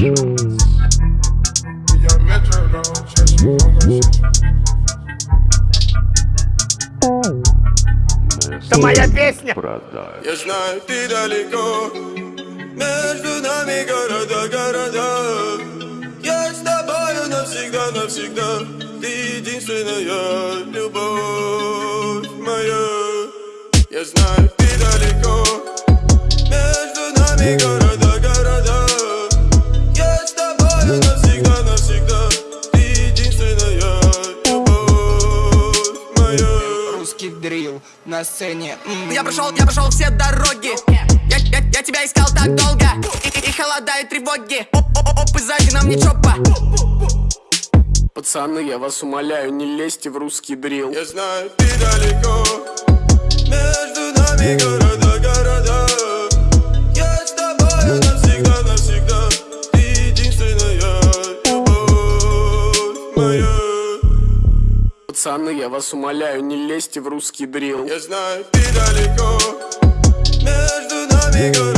Это моя песня! Я знаю, ты далеко Между нами города, города. Я с тобою навсегда, навсегда. Ты единственная любовь моя. Я знаю, Дрил на сцене. М. Я прошел, я прошел все дороги. Я, я, я тебя искал так долго. И, и, и холода, и тревоги. Оп, оп, оп, оп, и сзади нам не чопа. Пацаны, я вас умоляю, не лезьте в русский дрил. Я знаю, ты далеко Пацаны, я вас умоляю, не лезьте в русский дрил. Я знаю, ты далеко Между нами города,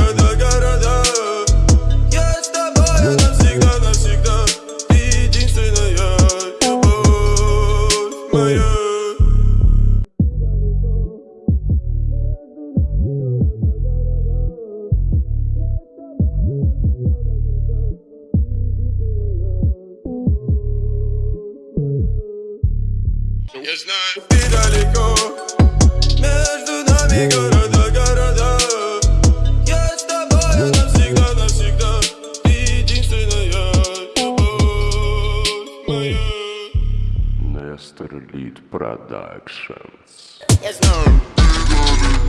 Я знаю, ты далеко. Между нами города, города. Я с тобою навсегда, навсегда. Ты единственная любовь моя. Нестор Лид Productions. Я знаю. Далеко